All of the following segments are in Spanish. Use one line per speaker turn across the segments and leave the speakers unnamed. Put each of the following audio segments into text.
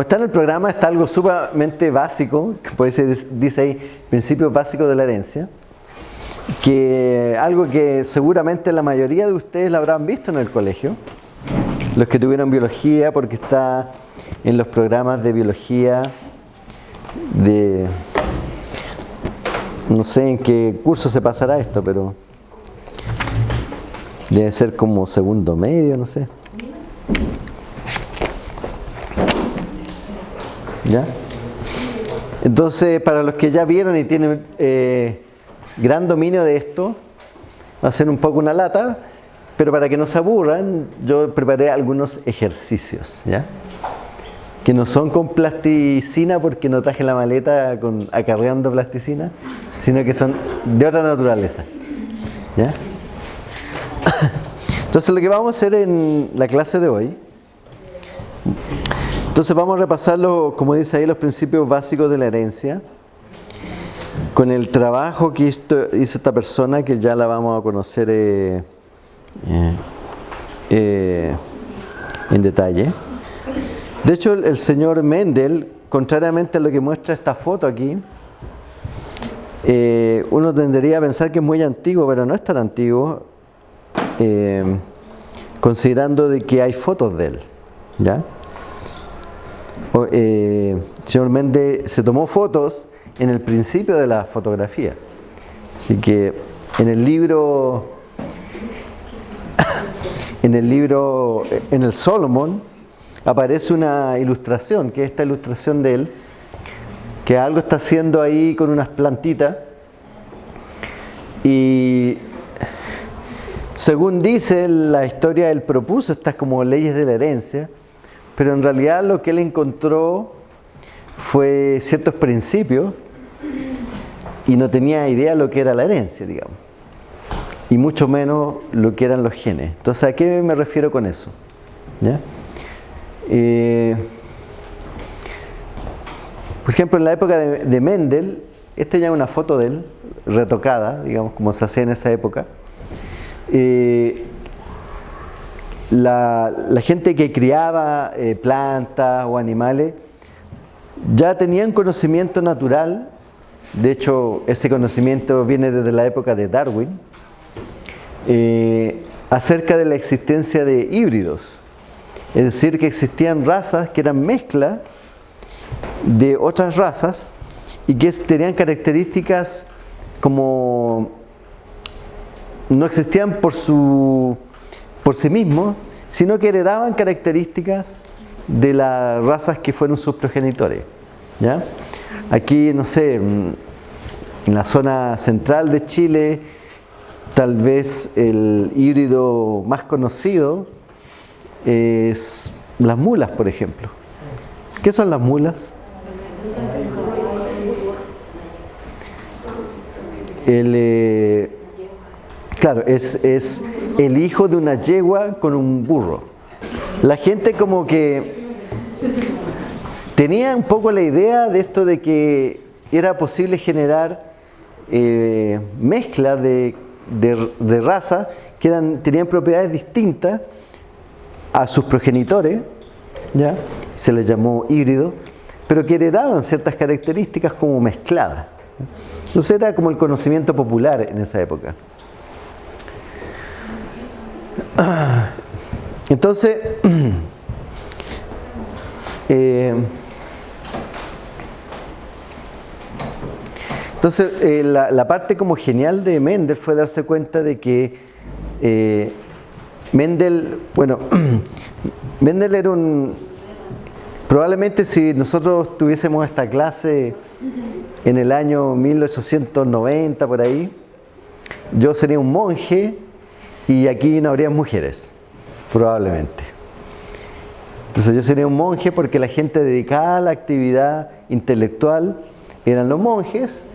Como está en el programa, está algo sumamente básico, por eso dice ahí, principios básicos de la herencia, que algo que seguramente la mayoría de ustedes lo habrán visto en el colegio, los que tuvieron biología, porque está en los programas de biología de... No sé en qué curso se pasará esto, pero debe ser como segundo medio, no sé. Entonces, para los que ya vieron y tienen eh, gran dominio de esto, va a ser un poco una lata, pero para que no se aburran, yo preparé algunos ejercicios, ¿ya? Que no son con plasticina porque no traje la maleta con, acarreando plasticina, sino que son de otra naturaleza, ¿ya? Entonces lo que vamos a hacer en la clase de hoy, entonces vamos a repasar, como dice ahí, los principios básicos de la herencia, con el trabajo que hizo, esta persona, que ya la vamos a conocer eh, eh, eh, en detalle. De hecho, el, señor Mendel, contrariamente a lo que muestra esta foto aquí, uno tendría a pensar que es muy antiguo, pero no es tan antiguo, considerando de que hay fotos de él. ¿ya? El señor Mendel se tomó fotos en el principio de la fotografía. Así que en el libro, en el libro, en el Solomon, aparece una ilustración, que es esta ilustración de él, que algo está haciendo ahí con unas plantitas. Y según dice la historia, él propuso estas como leyes de la herencia, pero en realidad lo que él encontró fue ciertos principios y no tenía idea lo que era la herencia, digamos. Y mucho menos lo que eran los genes. Entonces, ¿a qué me refiero con eso? Eh, por ejemplo, en la época de, Mendel, esta ya es una foto de él, retocada, digamos, como se hacía en esa época. Eh, la, gente que criaba eh, plantas o animales ya tenían conocimiento natural de hecho, ese conocimiento viene desde la época de Darwin, eh, acerca de la existencia de híbridos. Es decir, que existían razas que eran mezcla de otras razas y que tenían características como no existían por, su, por sí mismos, sino que heredaban características de las razas que fueron sus progenitores. ¿ya? Aquí, no sé, en la zona central de Chile, tal vez el híbrido más conocido es las mulas, por ejemplo. ¿Qué son las mulas? El, eh, claro, es, es el hijo de una yegua con un burro. La gente como que tenía un poco la idea de esto de que era posible generar eh, mezclas de, de, razas que tenían propiedades distintas a sus progenitores, ¿ya? se les llamó híbrido, pero que heredaban ciertas características como mezcladas. Entonces era como el conocimiento popular en esa época. Entonces, eh, Entonces, eh, la, parte como genial de Mendel fue darse cuenta de que eh, Mendel, bueno, Mendel era un... Probablemente si nosotros tuviésemos esta clase en el año 1890 por ahí, yo sería un monje y aquí no habría mujeres, probablemente. Entonces yo sería un monje porque la gente dedicada a la actividad intelectual eran los monjes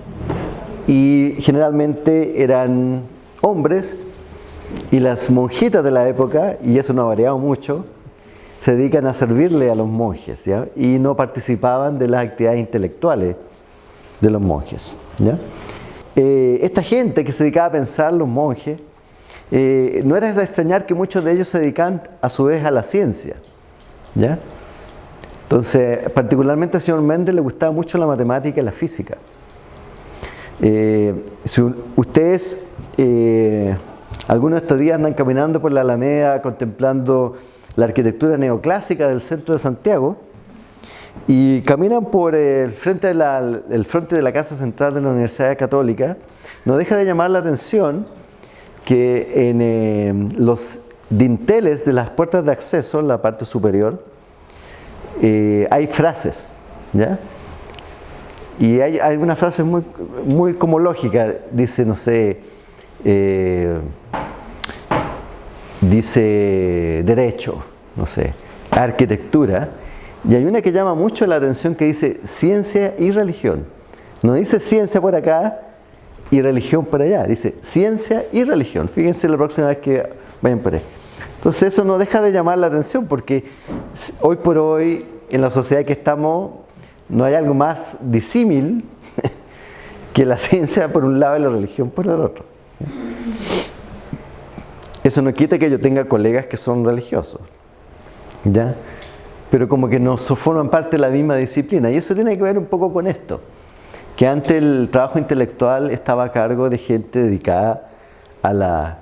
y generalmente eran hombres y las monjitas de la época, y eso no ha variado mucho, se dedican a servirle a los monjes y no participaban de las actividades intelectuales de los monjes. Eh, esta gente que se dedicaba a pensar, los monjes, eh, no era de extrañar que muchos de ellos se dedican a su vez a la ciencia. ¿ya? Entonces, particularmente al señor Mendel le gustaba mucho la matemática y la física. Eh, si ustedes, eh, algunos de estos días andan caminando por la Alameda contemplando la arquitectura neoclásica del centro de Santiago y caminan por el frente de el frente de la Casa Central de la Universidad Católica, no deja de llamar la atención que en eh, los dinteles de las puertas de acceso, en la parte superior, eh, hay frases, ¿ya? Y hay, una frase muy, muy como lógica, dice, no sé, eh, dice derecho, no sé, arquitectura, y hay una que llama mucho la atención que dice ciencia y religión. No dice ciencia por acá y religión por allá, dice ciencia y religión. Fíjense la próxima vez que vayan por ahí. Entonces eso no deja de llamar la atención porque hoy por hoy en la sociedad que estamos no hay algo más disímil que la ciencia por un lado y la religión por el otro. Eso no quita que yo tenga colegas que son religiosos, ¿ya? Pero como que no forman parte de la misma disciplina. Y eso tiene que ver un poco con esto, que antes el trabajo intelectual estaba a cargo de gente dedicada a la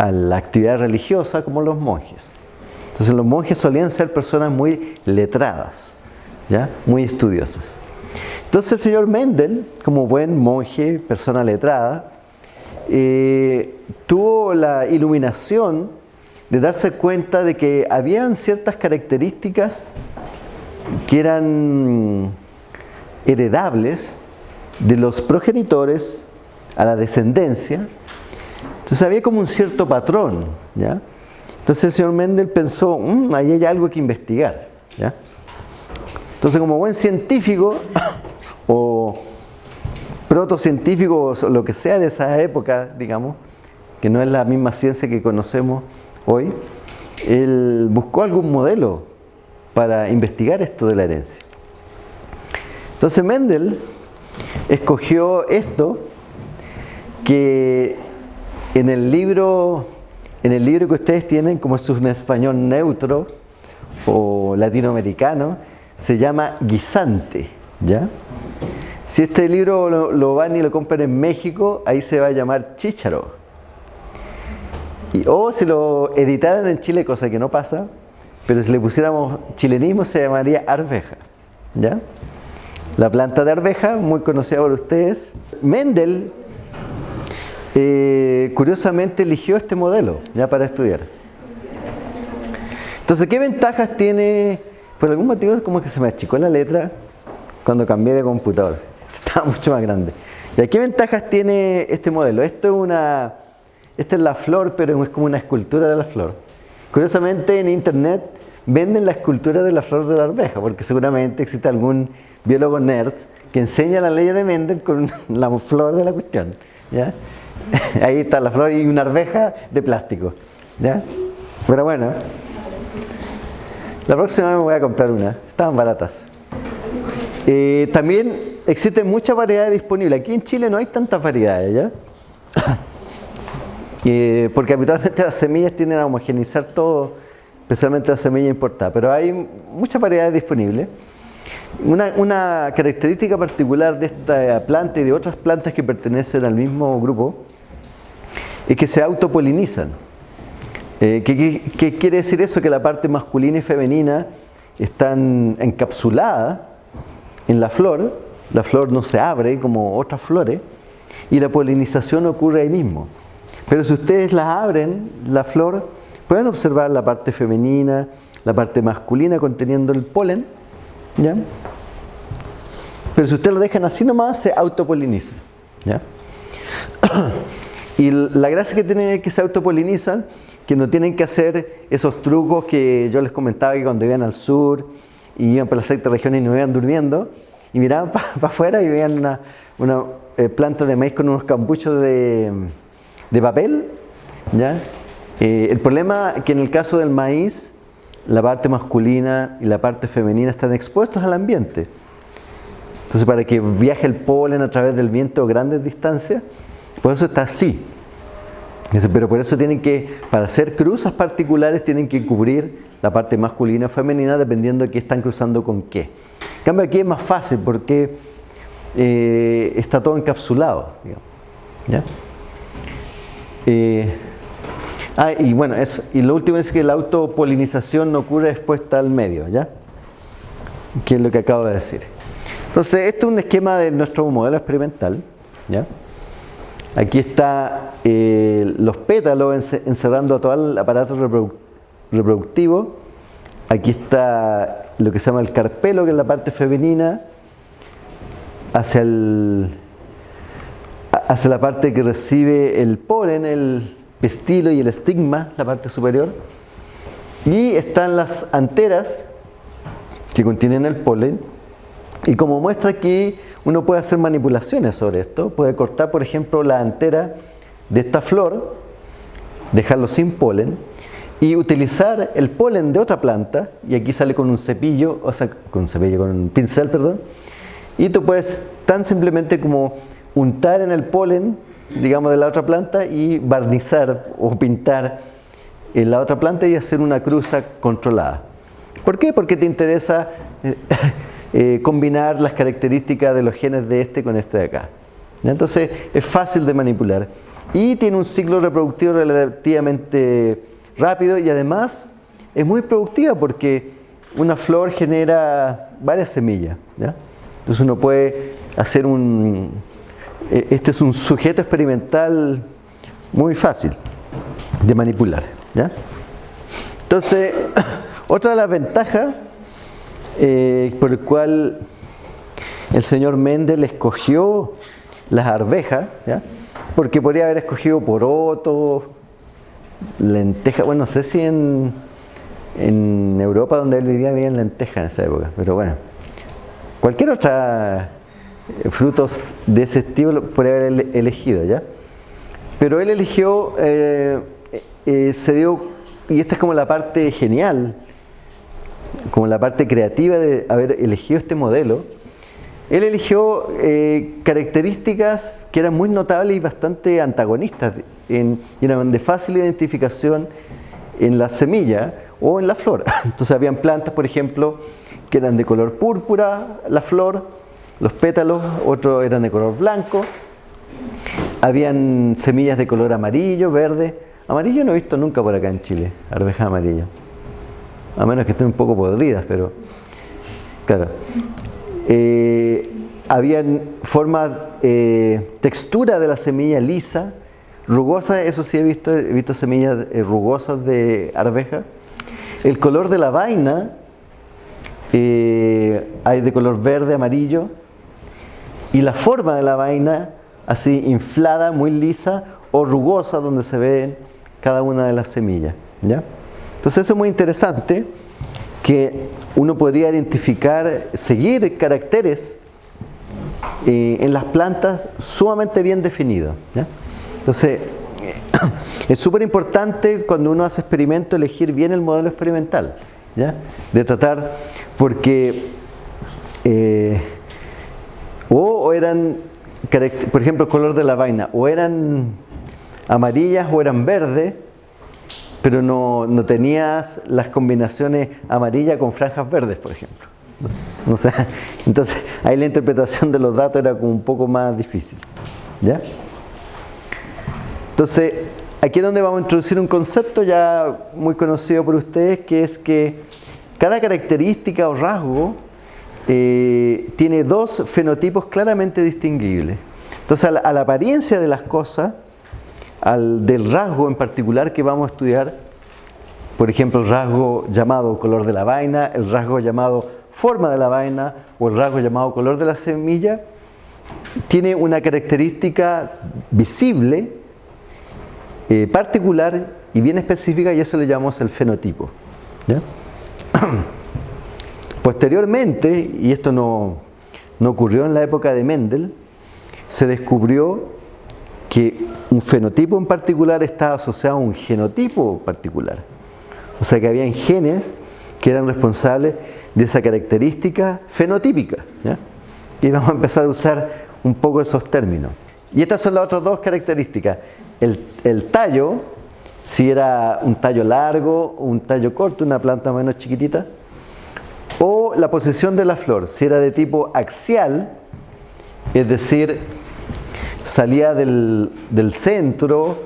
a la actividad religiosa como los monjes. Entonces los monjes solían ser personas muy letradas, ¿ya? muy estudiosas. Entonces el señor Mendel, como buen monje, persona letrada, eh, tuvo la iluminación de darse cuenta de que habían ciertas características que eran heredables de los progenitores a la descendencia entonces había como un cierto patrón, ¿ya? Entonces el señor Mendel pensó, mmm, ahí hay algo que investigar, ¿ya? Entonces como buen científico o protocientífico o lo que sea de esa época, digamos, que no es la misma ciencia que conocemos hoy, él buscó algún modelo para investigar esto de la herencia. Entonces Mendel escogió esto que en el libro, en el libro que ustedes tienen, como es un español neutro o latinoamericano, se llama Guisante, ¿ya? Si este libro lo, van y lo compran en México, ahí se va a llamar Chícharo. o si lo editaran en Chile, cosa que no pasa, pero si le pusiéramos chilenismo se llamaría arveja, ¿ya? La planta de arveja, muy conocida por ustedes. Mendel eh, curiosamente eligió este modelo ya para estudiar. Entonces, ¿qué ventajas tiene? Por algún motivo es como que se me achicó la letra cuando cambié de computador. Estaba mucho más grande. ¿Y qué ventajas tiene este modelo? Esto es una, esta es la flor, pero es como una escultura de la flor. Curiosamente en internet venden la escultura de la flor de la arveja, porque seguramente existe algún biólogo nerd que enseña la ley de Mendel con la flor de la cuestión. ¿ya? Ahí está la flor y una arveja de plástico. ¿Ya? Pero bueno, la próxima me voy a comprar una. Estaban baratas. Eh, también existen muchas variedades disponibles. Aquí en Chile no hay tantas variedades, ¿ya? Eh, porque habitualmente las semillas tienden a homogenizar todo, especialmente la semilla importada. Pero hay muchas variedades disponibles. Una, característica particular de esta planta y de otras plantas que pertenecen al mismo grupo es que se autopolinizan. Eh, ¿qué, quiere decir eso? Que la parte masculina y femenina están encapsuladas en la flor, la flor no se abre como otras flores, y la polinización ocurre ahí mismo. Pero si ustedes la abren, la flor, pueden observar la parte femenina, la parte masculina conteniendo el polen, ¿ya? Pero si ustedes lo dejan así nomás, se autopoliniza, ¿ya? Y la gracia que tienen es que se autopolinizan, que no tienen que hacer esos trucos que yo les comentaba que cuando iban al sur y iban por las sexta regiones y no iban durmiendo y miraban para afuera y veían una, una eh, planta de maíz con unos campuchos de, de papel. ¿ya? Eh, el problema es que en el caso del maíz, la parte masculina y la parte femenina están expuestos al ambiente. Entonces, para que viaje el polen a través del viento a grandes distancias, por eso está así. Pero por eso tienen que, para hacer cruzas particulares, tienen que cubrir la parte masculina o femenina dependiendo de qué están cruzando con qué. En cambio aquí es más fácil porque eh, está todo encapsulado. ¿ya? Eh, ah, y bueno, y lo último es que la autopolinización no ocurre expuesta al medio, ¿ya? Que es lo que acabo de decir. Entonces, esto es un esquema de nuestro modelo experimental, ¿ya? Aquí está eh, los pétalos encerrando todo el aparato reproductivo. Aquí está lo que se llama el carpelo, que es la parte femenina, hacia, el, hacia la parte que recibe el polen, el pestilo y el estigma, la parte superior. Y están las anteras que contienen el polen. Y como muestra aquí, uno puede hacer manipulaciones sobre esto. Puede cortar, por ejemplo, la antera de esta flor, dejarlo sin polen y utilizar el polen de otra planta. Y aquí sale con un cepillo, o sea, con un cepillo, con un pincel, perdón. Y tú puedes tan simplemente como untar en el polen, digamos, de la otra planta y barnizar o pintar en la otra planta y hacer una cruza controlada. ¿Por qué? Porque te interesa eh, eh, combinar las características de los genes de este con este de acá. Entonces es fácil de manipular. Y tiene un ciclo reproductivo relativamente rápido y además es muy productiva porque una flor genera varias semillas. Entonces uno puede hacer un... E, este es un sujeto experimental muy fácil de manipular. Entonces, otra de las ventajas eh, por el cual el señor Mendel escogió las arvejas, porque podría haber escogido poroto, lenteja, bueno, no sé si en, en Europa donde él vivía había lenteja en esa época, pero bueno, cualquier otra frutos de ese estilo podría haber elegido, ¿ya? Pero él eligió, eh, se dio, y esta es como la parte genial, como la parte creativa de haber elegido este modelo, él eligió eh, características que eran muy notables y bastante antagonistas en, y eran de fácil identificación en la semilla o en la flor. Entonces habían plantas, por ejemplo, que eran de color púrpura, la flor, los pétalos, otros eran de color blanco, habían semillas de color amarillo, verde. Amarillo no he visto nunca por acá en Chile, arveja amarilla a menos que estén un poco podridas, pero claro. Eh, habían formas, eh, textura de la semilla lisa, rugosa, eso sí he visto, he visto semillas eh, rugosas de arveja. El color de la vaina, hay de color verde, amarillo, y la forma de la vaina, así inflada, muy lisa o rugosa, donde se ven cada una de las semillas. ¿ya? Entonces eso es muy interesante que uno podría identificar, seguir caracteres eh, en las plantas sumamente bien definidos. Entonces, es súper importante cuando uno hace experimento elegir bien el modelo experimental, ¿ya? de tratar, porque eh, eran, por ejemplo, el color de la vaina, o eran amarillas o eran verdes, pero no, tenías las combinaciones amarilla con franjas verdes, por ejemplo. entonces ahí la interpretación de los datos era como un poco más difícil. ¿Ya? Entonces, aquí es donde vamos a introducir un concepto ya muy conocido por ustedes, que es que cada característica o rasgo eh, tiene dos fenotipos claramente distinguibles. Entonces, a la apariencia de las cosas, al, del rasgo en particular que vamos a estudiar, por ejemplo, el rasgo llamado color de la vaina, el rasgo llamado forma de la vaina o el rasgo llamado color de la semilla, tiene una característica visible, eh, particular y bien específica y eso le llamamos el fenotipo. Posteriormente, y esto no, no ocurrió en la época de Mendel, se descubrió que un fenotipo en particular estaba asociado a un genotipo particular. O sea que habían genes que eran responsables de esa característica fenotípica. Y vamos a empezar a usar un poco esos términos. Y estas son las otras dos características. el, tallo, si era un tallo largo o un tallo corto, una planta menos chiquitita, o la posición de la flor, si era de tipo axial, es decir, salía del, del centro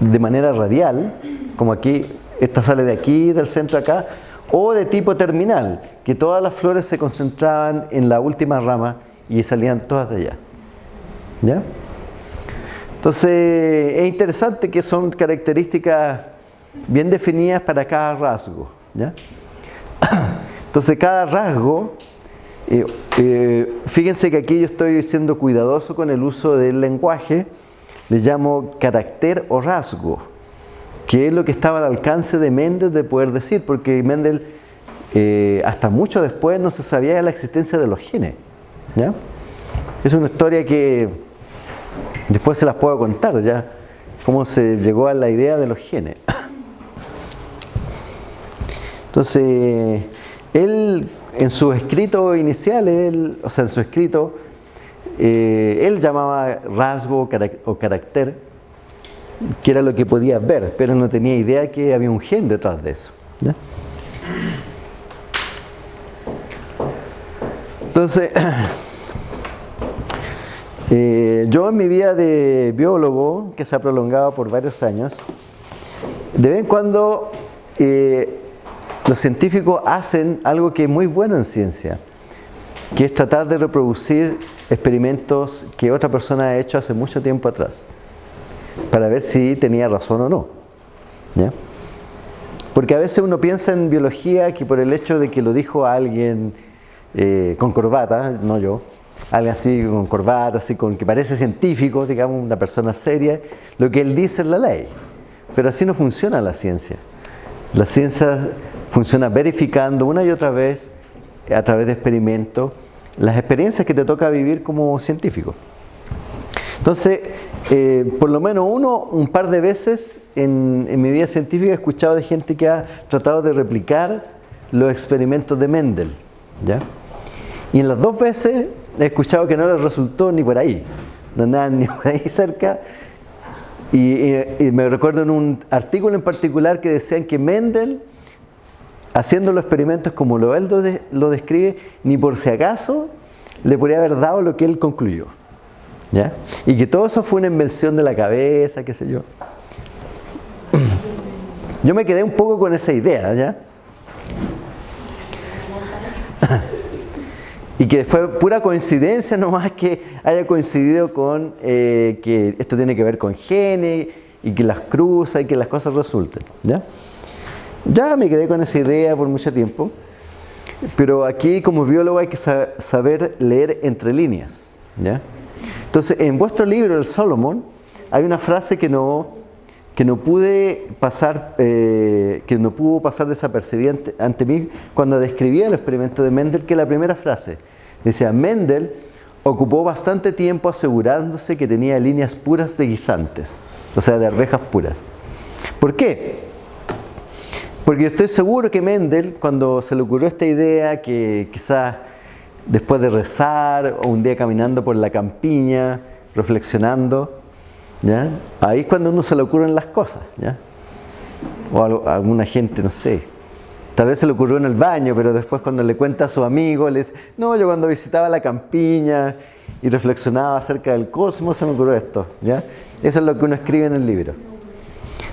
de manera radial, como aquí, esta sale de aquí, del centro acá, o de tipo terminal, que todas las flores se concentraban en la última rama y salían todas de allá. ¿Ya? Entonces, es interesante que son características bien definidas para cada rasgo. ¿ya? Entonces, cada rasgo, eh, eh, fíjense que aquí yo estoy siendo cuidadoso con el uso del lenguaje, le llamo carácter o rasgo que es lo que estaba al alcance de Mendel de poder decir, porque Mendel eh, hasta mucho después no se sabía de la existencia de los genes. ¿ya? Es una historia que después se las puedo contar ya, cómo se llegó a la idea de los genes. Entonces, él en su escrito inicial, o sea, en su escrito, eh, él llamaba rasgo o carácter que era lo que podía ver, pero no tenía idea que había un gen detrás de eso. Entonces, eh, yo en mi vida de biólogo, que se ha prolongado por varios años, de vez en cuando eh, los científicos hacen algo que es muy bueno en ciencia, que es tratar de reproducir experimentos que otra persona ha hecho hace mucho tiempo atrás para ver si tenía razón o no. Porque a veces uno piensa en biología que por el hecho de que lo dijo alguien eh, con corbata, no yo, alguien así con corbata, así con que parece científico, digamos, una persona seria, lo que él dice es la ley. Pero así no funciona la ciencia. La ciencia funciona verificando una y otra vez, a través de experimentos, las experiencias que te toca vivir como científico. Entonces, eh, por lo menos uno, un par de veces en, mi vida científica he escuchado de gente que ha tratado de replicar los experimentos de Mendel. ¿ya? Y en las dos veces he escuchado que no les resultó ni por ahí, no nada ni por ahí cerca. Y, me recuerdo en un artículo en particular que decían que Mendel, haciendo los experimentos como lo él lo describe, ni por si acaso le podría haber dado lo que él concluyó. Y que todo eso fue una invención de la cabeza, qué sé yo. Yo me quedé un poco con esa idea, ¿ya? y que fue pura coincidencia nomás que haya coincidido con eh, que esto tiene que ver con genes y que las cruza y que las cosas resulten, ¿ya? Ya me quedé con esa idea por mucho tiempo, pero aquí como biólogo hay que saber leer entre líneas, ¿ya? Entonces, en vuestro libro, el Solomon, hay una frase que no, que no pude pasar, eh, que no pudo pasar desapercibida ante, mí cuando describía el experimento de Mendel, que la primera frase decía, Mendel ocupó bastante tiempo asegurándose que tenía líneas puras de guisantes, o sea, de arvejas puras. ¿Por qué? Porque yo estoy seguro que Mendel, cuando se le ocurrió esta idea, que quizás después de rezar o un día caminando por la campiña, reflexionando, ¿ya? ahí es cuando uno se le ocurren las cosas. ¿ya? O alguna gente, no sé, tal vez se le ocurrió en el baño, pero después cuando le cuenta a su amigo, le dice, no, yo cuando visitaba la campiña y reflexionaba acerca del cosmos, se me ocurrió esto. ¿ya? Eso es lo que uno escribe en el libro.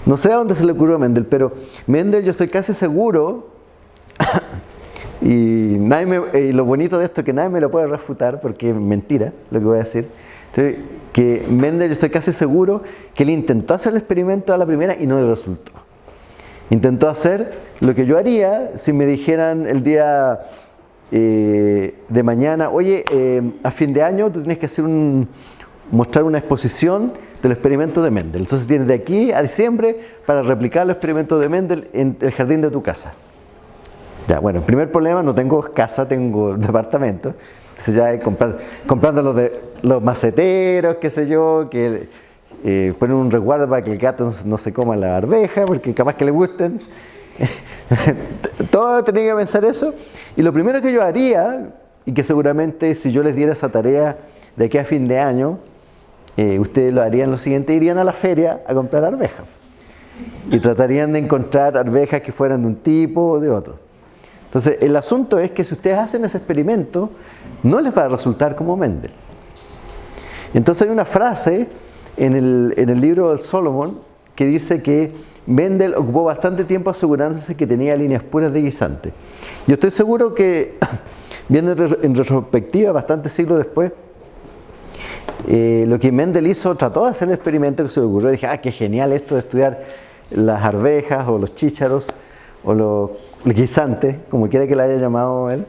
No sé a dónde se le ocurrió a Mendel, pero Mendel yo estoy casi seguro y, nadie lo bonito de esto es que nadie me lo puede refutar porque es mentira lo que voy a decir. que Mendel, yo estoy casi seguro que él intentó hacer el experimento a la primera y no le resultó. Intentó hacer lo que yo haría si me dijeran el día eh, de mañana, oye, eh, a fin de año tú tienes que hacer mostrar una exposición del experimento de Mendel. Entonces tienes de aquí a diciembre para replicar el experimento de Mendel en el jardín de tu casa. Ya, bueno, el primer problema, no tengo casa, tengo departamento. Entonces ya comprando los, de, los maceteros, qué sé yo, que eh, ponen un resguardo para que el gato no se coma la arveja, porque capaz que le gusten. Todo tenía que pensar eso. Y lo primero que yo haría, y que seguramente si yo les diera esa tarea de aquí a fin de año, eh, ustedes lo harían lo siguiente, irían a la feria a comprar arvejas. Y tratarían de encontrar arvejas que fueran de un tipo o de otro. Entonces, el asunto es que si ustedes hacen ese experimento, no les va a resultar como Mendel. Entonces hay una frase en el, en el libro del Solomon que dice que Mendel ocupó bastante tiempo asegurándose que tenía líneas puras de guisante. Yo estoy seguro que, viendo en retrospectiva, bastantes siglos después, eh, lo que Mendel hizo, trató de hacer el experimento que se le ocurrió. Dije, ah, qué genial esto de estudiar las arvejas o los chícharos o los, guisantes, como quiera que le haya llamado él.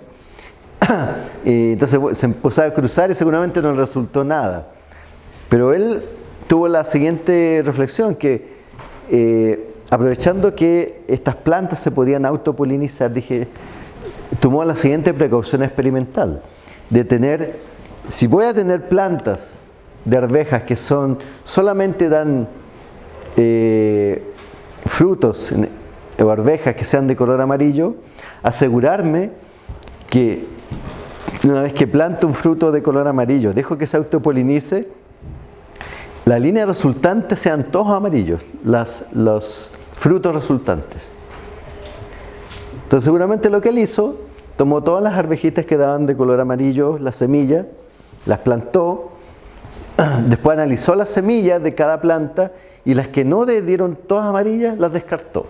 y entonces se empezó a cruzar y seguramente no resultó nada. Pero él tuvo la siguiente reflexión, que eh, aprovechando que estas plantas se podían autopolinizar, dije, tomó la siguiente precaución experimental, de tener, si voy a tener plantas de arvejas que son, solamente dan eh, frutos o arvejas que sean de color amarillo, asegurarme que una vez que planto un fruto de color amarillo, dejo que se autopolinice, la línea resultante sean todos amarillos, los frutos resultantes. Entonces seguramente lo que él hizo, tomó todas las arvejitas que daban de color amarillo, las semillas, las plantó, después analizó las semillas de cada planta y las que no dieron todas amarillas las descartó.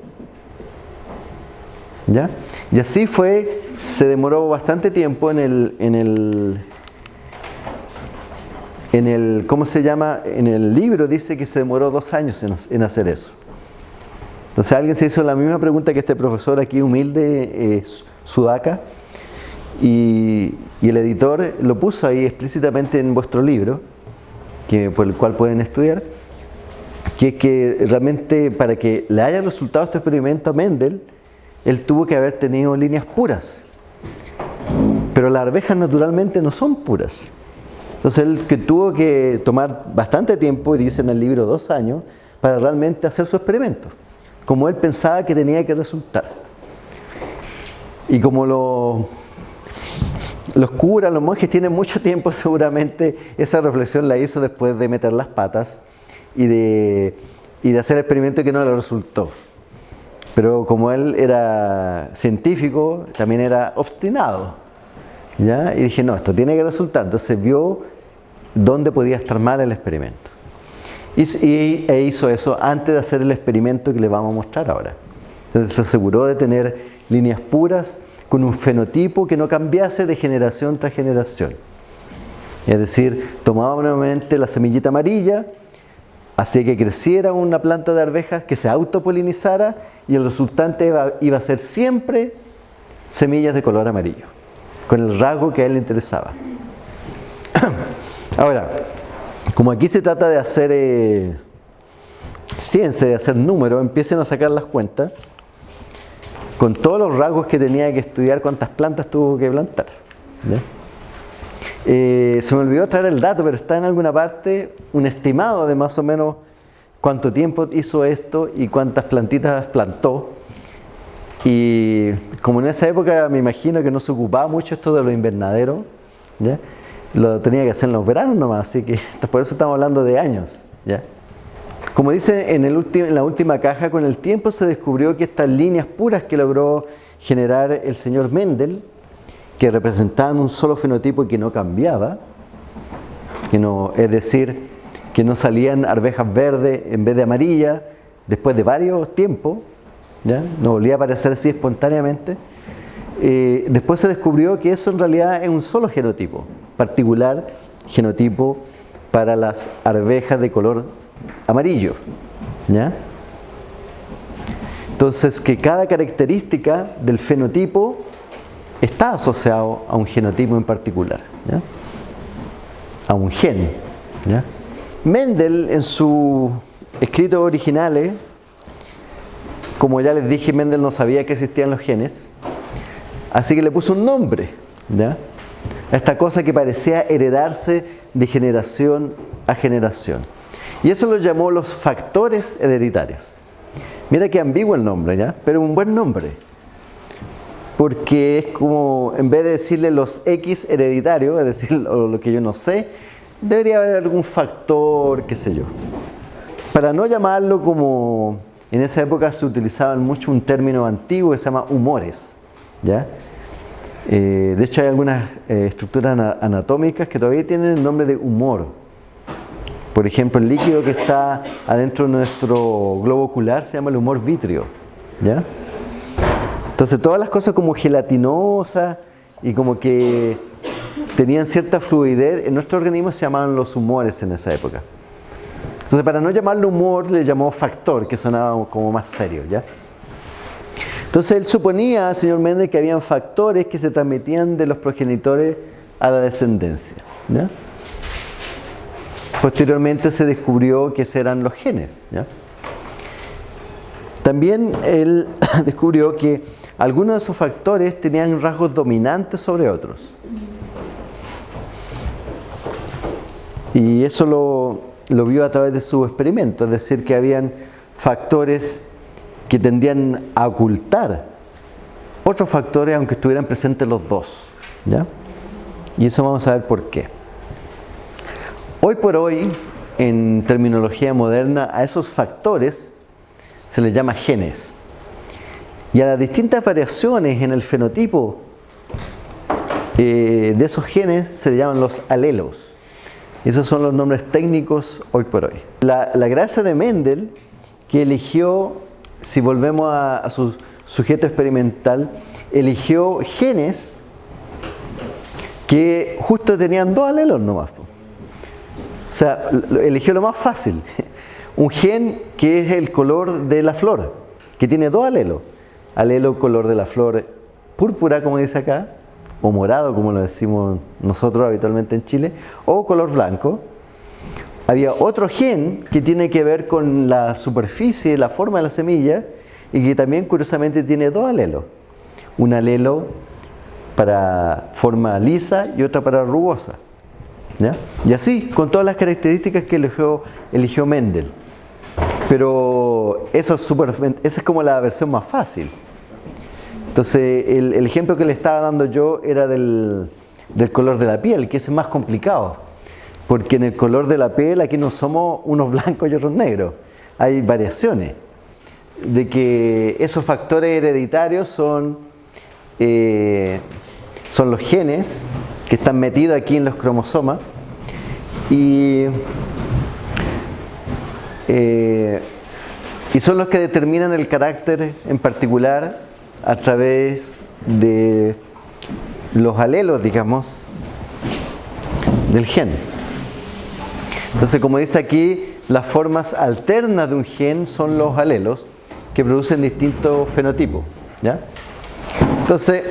¿Ya? Y así fue, se demoró bastante tiempo en el, en el, en el, ¿cómo se llama? En el libro dice que se demoró dos años en, hacer eso. Entonces alguien se hizo la misma pregunta que este profesor aquí humilde, eh, Sudaka, y, el editor lo puso ahí explícitamente en vuestro libro, que, por el cual pueden estudiar, que es que realmente para que le haya resultado este experimento a Mendel, él tuvo que haber tenido líneas puras. Pero las arvejas naturalmente no son puras. Entonces él tuvo que tomar bastante tiempo, y dice en el libro dos años, para realmente hacer su experimento, como él pensaba que tenía que resultar. Y como lo, los curas, los monjes tienen mucho tiempo, seguramente esa reflexión la hizo después de meter las patas y de, y hacer el experimento que no le resultó. Pero como él era científico, también era obstinado. ¿ya? Y dije, no, esto tiene que resultar. Entonces vio dónde podía estar mal el experimento. Y, e hizo eso antes de hacer el experimento que le vamos a mostrar ahora. Entonces se aseguró de tener líneas puras con un fenotipo que no cambiase de generación tras generación. Es decir, tomaba nuevamente la semillita amarilla, hacía que creciera una planta de arvejas que se autopolinizara y el resultante iba, a ser siempre semillas de color amarillo, con el rasgo que a él le interesaba. Ahora, como aquí se trata de hacer eh, ciencia, de hacer números, empiecen a sacar las cuentas con todos los rasgos que tenía que estudiar, cuántas plantas tuvo que plantar. Eh, se me olvidó traer el dato, pero está en alguna parte un estimado de más o menos cuánto tiempo hizo esto y cuántas plantitas plantó. Y como en esa época me imagino que no se ocupaba mucho esto de los invernaderos, lo tenía que hacer en los veranos nomás, así que por eso estamos hablando de años. ¿ya? Como dice en, la última caja, con el tiempo se descubrió que estas líneas puras que logró generar el señor Mendel, que representaban un solo fenotipo que no cambiaba, que no, es decir, que no salían arvejas verdes en vez de amarilla después de varios tiempos, ¿ya? no volvía a aparecer así espontáneamente. Eh, después se descubrió que eso en realidad es un solo genotipo, particular genotipo para las arvejas de color amarillo. ¿ya? Entonces que cada característica del fenotipo está asociado a un genotipo en particular, a un gen. Mendel en sus escritos originales, como ya les dije, Mendel no sabía que existían los genes, así que le puso un nombre a esta cosa que parecía heredarse de generación a generación. Y eso lo llamó los factores hereditarios. Mira qué ambiguo el nombre, ¿ya? Pero un buen nombre porque es como, en vez de decirle los X hereditarios, es decir, lo, que yo no sé, debería haber algún factor, qué sé yo. Para no llamarlo como en esa época se utilizaba mucho un término antiguo que se llama humores. ¿ya? Eh, de hecho hay algunas eh, estructuras anatómicas que todavía tienen el nombre de humor. Por ejemplo, el líquido que está adentro de nuestro globo ocular se llama el humor vítreo. ¿ya? Entonces todas las cosas como gelatinosas y como que tenían cierta fluidez en nuestro organismo se llamaban los humores en esa época. Entonces, para no llamarlo humor, le llamó factor, que sonaba como más serio, ¿ya? Entonces, él suponía, señor Méndez, que habían factores que se transmitían de los progenitores a la descendencia. Posteriormente se descubrió que eran los genes. También él descubrió que algunos de esos factores tenían rasgos dominantes sobre otros. Y eso lo, lo vio a través de su experimento, es decir, que habían factores que tendían a ocultar otros factores aunque estuvieran presentes los dos. ¿ya? Y eso vamos a ver por qué. Hoy por hoy, en terminología moderna, a esos factores se les llama genes. Y a las distintas variaciones en el fenotipo eh, de esos genes se le llaman los alelos. Esos son los nombres técnicos hoy por hoy. La, gracia de Mendel, que eligió, si volvemos a, su sujeto experimental, eligió genes que justo tenían dos alelos nomás. O sea, eligió lo más fácil. Un gen que es el color de la flor, que tiene dos alelos. Alelo color de la flor púrpura, como dice acá, o morado, como lo decimos nosotros habitualmente en Chile, o color blanco. Había otro gen que tiene que ver con la superficie, la forma de la semilla, y que también curiosamente tiene dos alelos. Un alelo para forma lisa y otra para rugosa. Y así, con todas las características que eligió, Mendel. Pero eso es, esa es como la versión más fácil. Entonces, el, ejemplo que le estaba dando yo era del, color de la piel, que es más complicado. Porque en el color de la piel aquí no somos unos blancos y otros negros. Hay variaciones. De que esos factores hereditarios son, eh, son los genes que están metidos aquí en los cromosomas. Y, eh, y son los que determinan el carácter en particular a través de los alelos, digamos, del gen. Entonces, como dice aquí, las formas alternas de un gen son los alelos que producen distintos fenotipos. ¿ya? Entonces,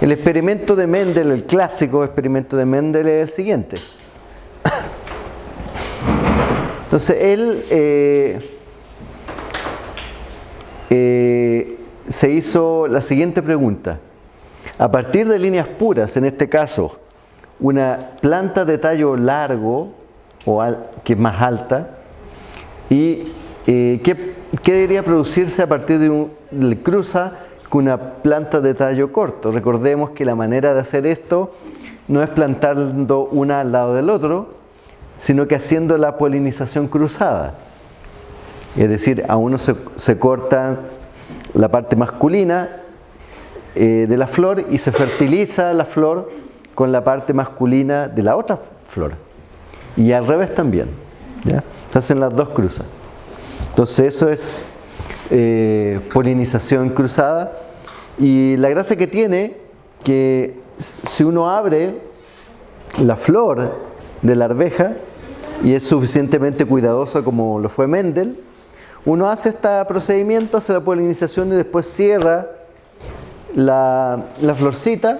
el experimento de Mendel, el clásico experimento de Mendel es el siguiente. Entonces, él eh, eh, se hizo la siguiente pregunta. A partir de líneas puras, en este caso, una planta de tallo largo, o que es más alta, y eh, ¿qué, debería producirse a partir de un cruza con una planta de tallo corto? Recordemos que la manera de hacer esto no es plantando una al lado del otro, sino que haciendo la polinización cruzada. Es decir, a uno se, cortan la parte masculina eh, de la flor y se fertiliza la flor con la parte masculina de la otra flor. Y al revés también. Se hacen las dos cruzas. Entonces eso es eh, polinización cruzada. Y la gracia que tiene que si uno abre la flor de la arveja y es suficientemente cuidadoso como lo fue Mendel, uno hace este procedimiento, hace la polinización y después cierra la, florcita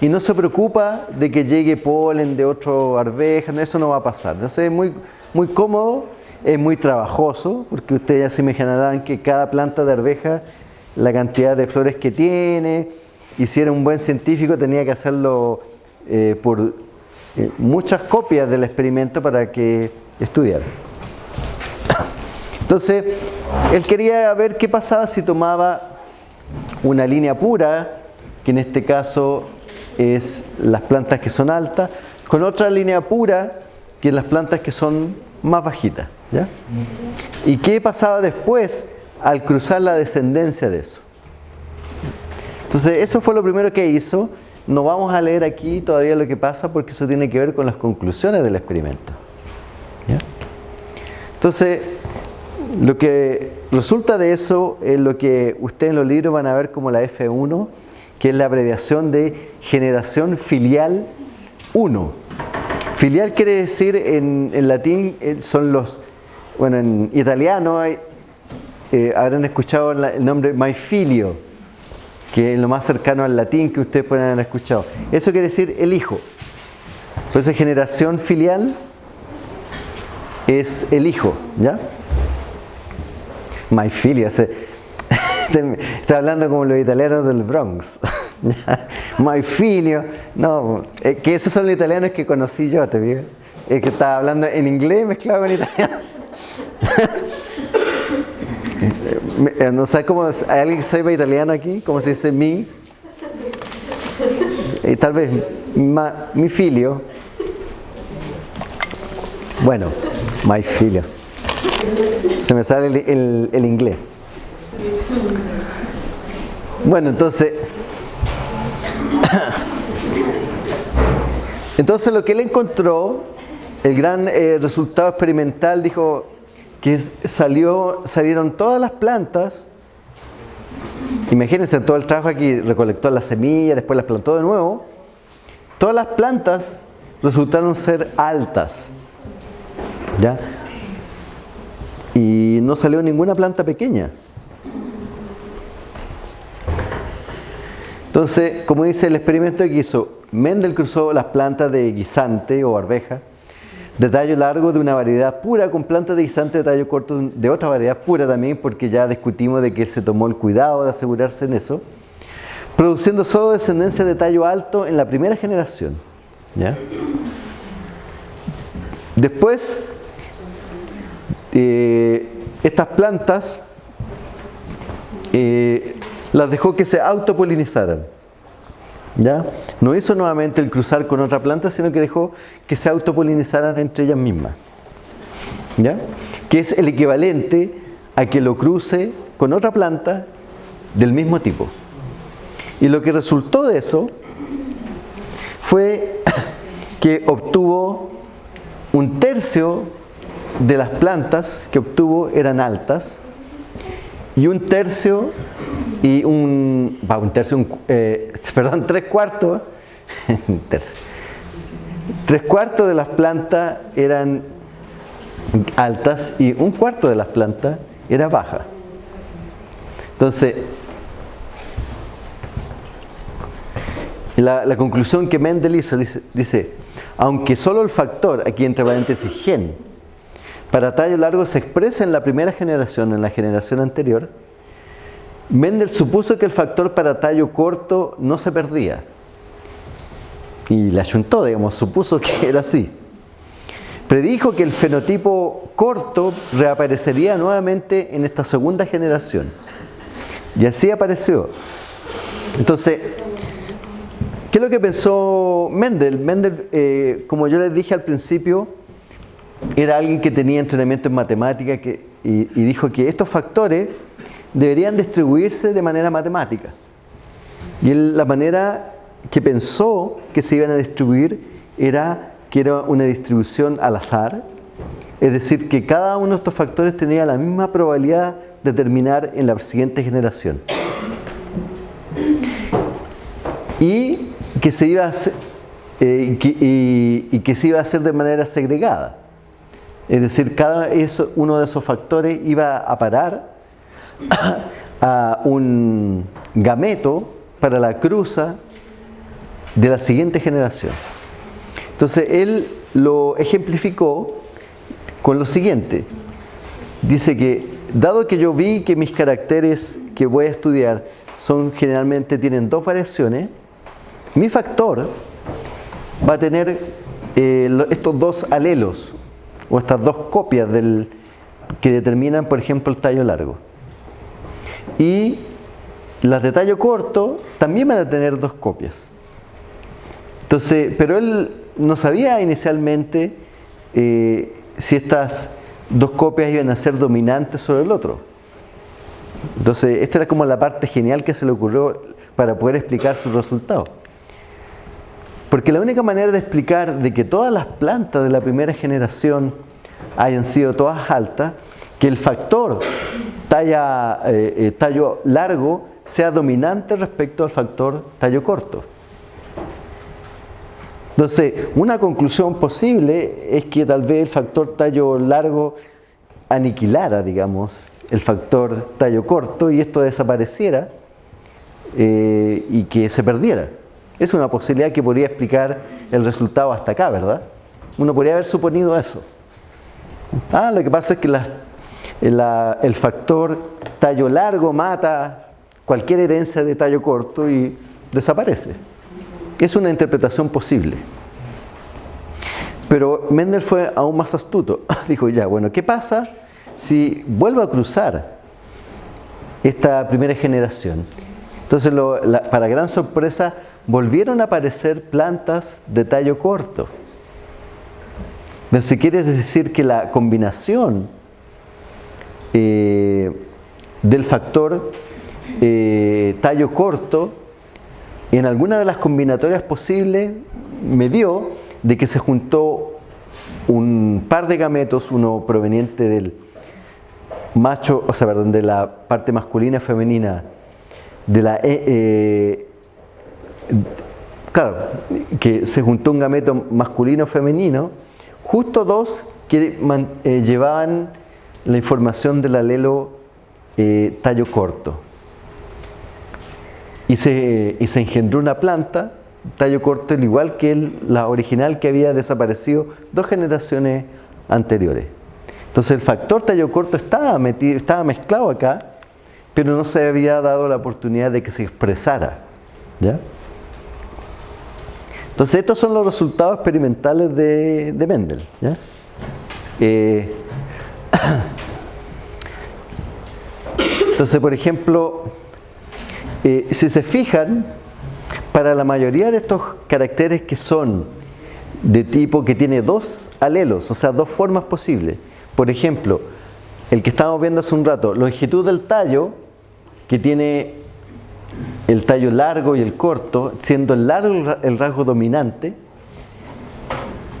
y no se preocupa de que llegue polen de otro arveja, eso no va a pasar. Entonces es muy, muy cómodo, es muy trabajoso, porque ustedes ya se imaginarán que cada planta de arveja, la cantidad de flores que tiene, y si era un buen científico tenía que hacerlo eh, por eh, muchas copias del experimento para que estudiara. Entonces, él quería ver qué pasaba si tomaba una línea pura, que en este caso es las plantas que son altas, con otra línea pura que las plantas que son más bajitas. ¿ya? ¿Y qué pasaba después al cruzar la descendencia de eso? Entonces, eso fue lo primero que hizo. No vamos a leer aquí todavía lo que pasa porque eso tiene que ver con las conclusiones del experimento. ¿ya? Entonces, lo que resulta de eso es lo que ustedes en los libros van a ver como la F1, que es la abreviación de generación filial 1. Filial quiere decir en, latín, eh, son los, bueno, en italiano hay, eh, habrán escuchado el nombre my filio, que es lo más cercano al latín que ustedes pueden haber escuchado. Eso quiere decir el hijo. Entonces generación filial es el hijo, ¿ya? My filio, está hablando como los italianos del Bronx. My filio, no, eh, que esos son los italianos que conocí yo, te digo. Es que estaba hablando en inglés mezclado con italiano. Eh, no sé cómo, ¿hay alguien que sepa italiano aquí? ¿Cómo se dice mi? Y tal vez mi filio. Bueno, my filio. Se me sale el, inglés. Bueno, entonces, entonces lo que él encontró, el gran eh, resultado experimental, dijo que salió, salieron todas las plantas. Imagínense todo el trabajo aquí, recolectó las semillas, después las plantó de nuevo. Todas las plantas resultaron ser altas. ¿Ya? y no salió ninguna planta pequeña. Entonces, como dice el experimento que hizo, Mendel cruzó las plantas de guisante o arveja de tallo largo de una variedad pura con plantas de guisante de tallo corto de otra variedad pura también, porque ya discutimos de que él se tomó el cuidado de asegurarse en eso, produciendo solo descendencia de tallo alto en la primera generación. ¿ya? Después eh, estas plantas eh, las dejó que se autopolinizaran. ¿Ya? No hizo nuevamente el cruzar con otra planta, sino que dejó que se autopolinizaran entre ellas mismas. ¿Ya? Que es el equivalente a que lo cruce con otra planta del mismo tipo. Y lo que resultó de eso fue que obtuvo un tercio de las plantas que obtuvo eran altas y un tercio y un, un tercio, eh, perdón, tres cuartos, tres cuartos de las plantas eran altas y un cuarto de las plantas era baja. Entonces, la, la conclusión que Mendel hizo dice, dice, aunque solo el factor, aquí entre paréntesis gen, para tallo largo se expresa en la primera generación, en la generación anterior, Mendel supuso que el factor para tallo corto no se perdía. Y la ayuntó, digamos, supuso que era así. Predijo que el fenotipo corto reaparecería nuevamente en esta segunda generación. Y así apareció. Entonces, ¿qué es lo que pensó Mendel? Mendel, eh, como yo les dije al principio, era alguien que tenía entrenamiento en matemática y, dijo que estos factores deberían distribuirse de manera matemática. Y la manera que pensó que se iban a distribuir era que era una distribución al azar, es decir, que cada uno de estos factores tenía la misma probabilidad de terminar en la siguiente generación. Y que se iba a hacer, eh, y que se iba a hacer de manera segregada. Es decir, cada uno de esos factores iba a parar a un gameto para la cruza de la siguiente generación. Entonces él lo ejemplificó con lo siguiente. Dice que, dado que yo vi que mis caracteres que voy a estudiar son generalmente tienen dos variaciones, mi factor va a tener eh, estos dos alelos, o estas dos copias del, que determinan, por ejemplo, el tallo largo. Y las de tallo corto también van a tener dos copias. Entonces, pero él no sabía inicialmente eh, si estas dos copias iban a ser dominantes sobre el otro. Entonces, esta era como la parte genial que se le ocurrió para poder explicar sus resultados. Porque la única manera de explicar de que todas las plantas de la primera generación hayan sido todas altas, que el factor eh, eh, tallo largo sea dominante respecto al factor tallo corto. Entonces, una conclusión posible es que tal vez el factor tallo largo aniquilara, digamos, el factor tallo corto y esto desapareciera eh, y que se perdiera. Es una posibilidad que podría explicar el resultado hasta acá, ¿verdad? Uno podría haber suponido eso. Ah, lo que pasa es que el factor tallo largo mata cualquier herencia de tallo corto y desaparece. Es una interpretación posible. Pero Mendel fue aún más astuto. Dijo, ya, bueno, ¿qué pasa si vuelvo a cruzar esta primera generación? Entonces, para gran sorpresa, volvieron a aparecer plantas de tallo corto. Entonces, quiere decir que la combinación eh, del factor eh, tallo corto en alguna de las combinatorias posibles me dio de que se juntó un par de gametos, uno proveniente del macho, o sea, perdón, de la parte masculina y femenina, de la eh, claro, que se juntó un gameto masculino femenino, justo dos que eh, llevaban la información del alelo tallo corto. Y se, y se engendró una planta tallo corto, al igual que la original que había desaparecido dos generaciones anteriores. Entonces el factor tallo corto estaba, metido, estaba mezclado acá, pero no se había dado la oportunidad de que se expresara. ¿ya? Entonces estos son los resultados experimentales de, Mendel. Eh, entonces, por ejemplo, eh, si se fijan, para la mayoría de estos caracteres que son de tipo que tiene dos alelos, o sea, dos formas posibles. Por ejemplo, el que estábamos viendo hace un rato, longitud del tallo, que tiene el tallo largo y el corto, siendo el largo el rasgo dominante,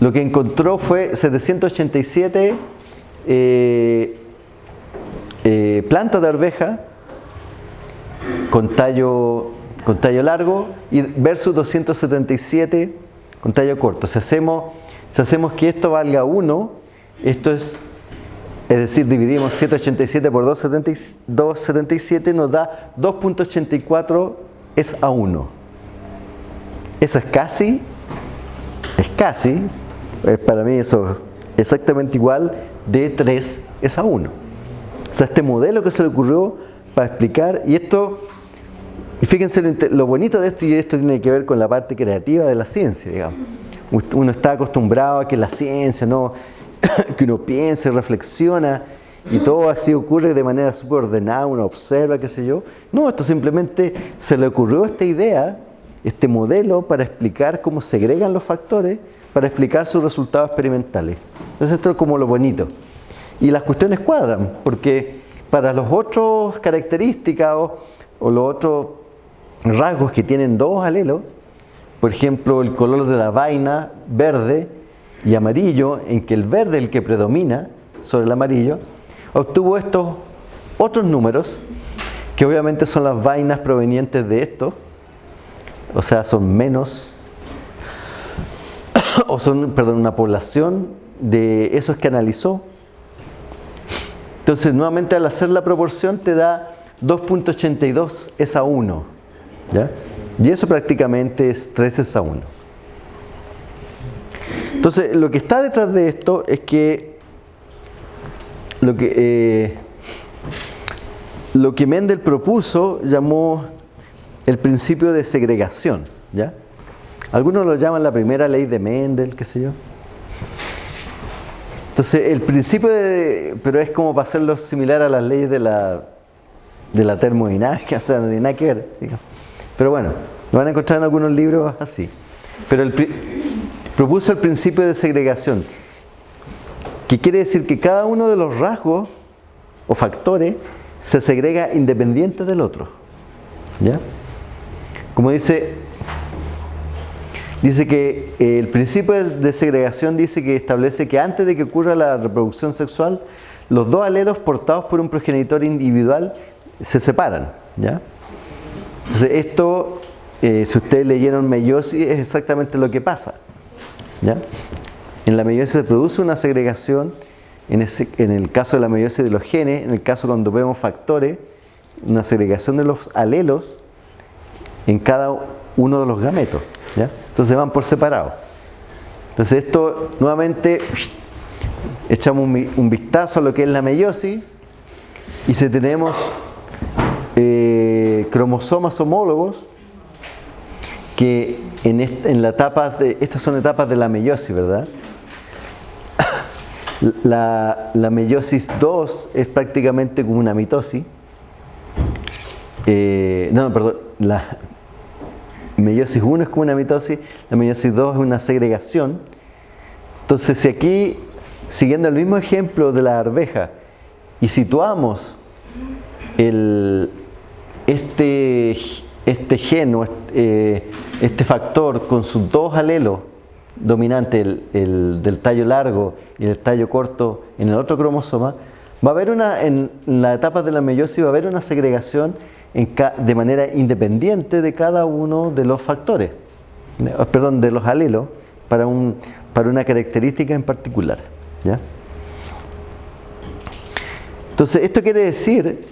lo que encontró fue 787 eh, eh, plantas de arveja con tallo con tallo largo y versus 277 con tallo corto. Si hacemos, si hacemos que esto valga 1, esto es, es decir, dividimos 787 por 277 nos da 2.84 es a 1. Eso es casi, es casi, para mí eso exactamente igual de 3 es a 1. O sea, este modelo que se le ocurrió para explicar, y esto y fíjense lo, bonito de esto, y esto tiene que ver con la parte creativa de la ciencia, digamos. Uno está acostumbrado a que la ciencia, ¿no? que uno piense, reflexiona, y todo así ocurre de manera súper ordenada, uno observa, qué sé yo. No, esto simplemente se le ocurrió esta idea, este modelo, para explicar cómo segregan los factores, para explicar sus resultados experimentales. Entonces esto es como lo bonito. Y las cuestiones cuadran, porque para los otros características o, o los otros rasgos que tienen dos alelos, por ejemplo el color de la vaina verde y amarillo, en que el verde es el que predomina sobre el amarillo, obtuvo estos otros números, que obviamente son las vainas provenientes de esto, o sea, son menos, o son, perdón, una población de esos que analizó. Entonces, nuevamente al hacer la proporción te da 2.82 es a 1. Y eso prácticamente es 3 a 1. Entonces, lo que está detrás de esto es que lo que, eh, lo que Mendel propuso llamó el principio de segregación. ¿ya? Algunos lo llaman la primera ley de Mendel, qué sé yo. Entonces, el principio de, pero es como para hacerlo similar a las leyes de la, de la termodinámica, o sea, no tiene nada que ver. Pero bueno, lo van a encontrar en algunos libros así. Pero el, propuso el principio de segregación, que quiere decir que cada uno de los rasgos o factores se segrega independiente del otro. ¿Ya? Como dice, dice que eh, el principio de segregación dice que establece que antes de que ocurra la reproducción sexual, los dos alelos portados por un progenitor individual se separan. ¿ya? Entonces esto, eh, si ustedes leyeron meiosis, es exactamente lo que pasa. En la meiosis se produce una segregación, en, el caso de la meiosis de los genes, en el caso cuando vemos factores, una segregación de los alelos en cada uno de los gametos. Entonces van por separado. Entonces esto nuevamente echamos un, vistazo a lo que es la meiosis y si tenemos eh, cromosomas homólogos que en, en la etapa de, estas son etapas de la meiosis, ¿verdad? La, la meiosis 2 es prácticamente como una mitosis. Eh, no, perdón, la meiosis 1 es como una mitosis, la meiosis 2 es una segregación. Entonces, si aquí siguiendo el mismo ejemplo de la arveja, y situamos el, este, este gen o eh, este, factor con sus dos alelos dominantes, el, del tallo largo y el tallo corto en el otro cromosoma, va a haber una, en la etapa de la meiosis va a haber una segregación de manera independiente de cada uno de los factores, perdón, de los alelos para, un, para una característica en particular. Entonces, esto quiere decir